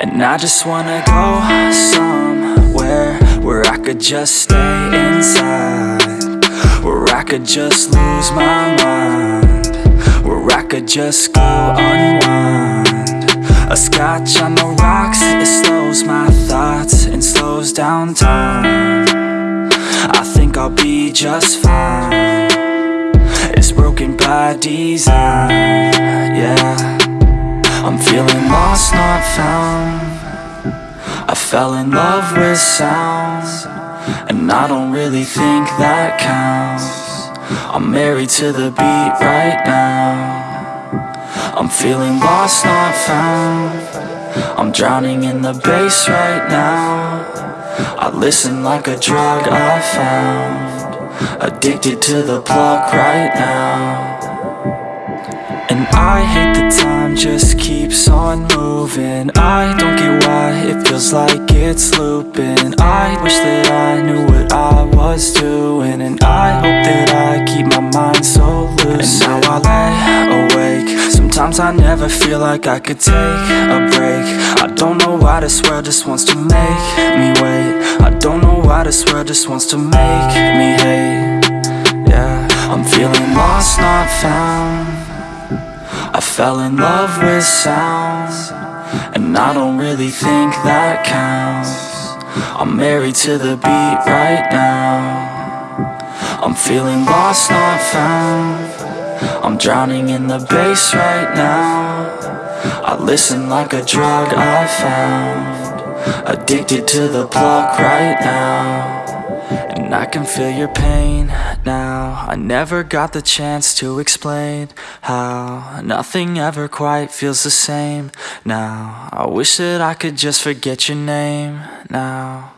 And I just wanna go somewhere Where I could just stay inside Where I could just lose my mind Where I could just go unwind. A scotch on the rocks, it slows my thoughts And slows down time. I think I'll be just fine. It's broken by design, yeah I'm feeling lost, not found. I fell in love with sound And I don't really think that counts. I'm married to the beat right now. I'm feeling lost, not found. I'm drowning in the bass right now. I listen like a drug I found. Addicted to the plug right now. And I hate the time just keeps on moving. I don't get why it feels like it's looping. I wish that I knew what I was doing And I hope that I keep my mind so loose. And now I lay awake. Sometimes I never feel like I could take a break. I don't know why this world just wants to make me wait. I don't know why this world just wants to make me hate fell in love with sounds And I don't really think that counts. I'm married to the beat right now. I'm feeling lost, not found. I'm drowning in the bass right now. I listen like a drug I found. Addicted to the plug right now and I can feel your pain now. I never got the chance to explain how Nothing ever quite feels the same. Now I wish that I could just forget your name now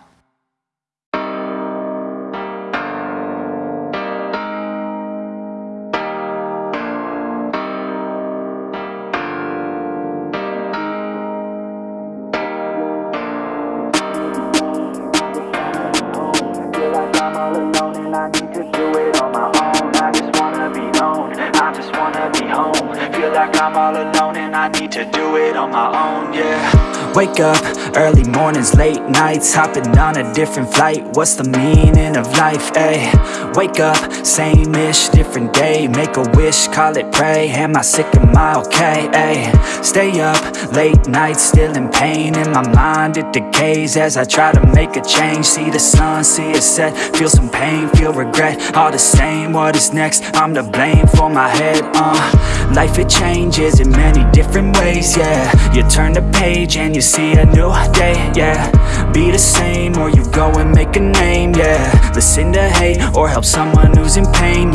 like I'm all alone and I need to do it on my own, yeah. Wake up, early mornings, late nights Hopping on a different flight. What's the meaning of life, ayy? Wake up, same-ish, different day. Make a wish, call it pray. Am I sick, am I okay, ayy? Stay up, late nights, still in pain. In my mind, it decays As I try to make a change. See the sun, see it set. Feel some pain, feel regret. All the same, what is next? I'm to blame for my head, uh. Life, it changes in many different ways, yeah. You turn the page and you see a new day, yeah. Be the same or you go and make a name, yeah. Listen to hate or help someone who's in pain, yeah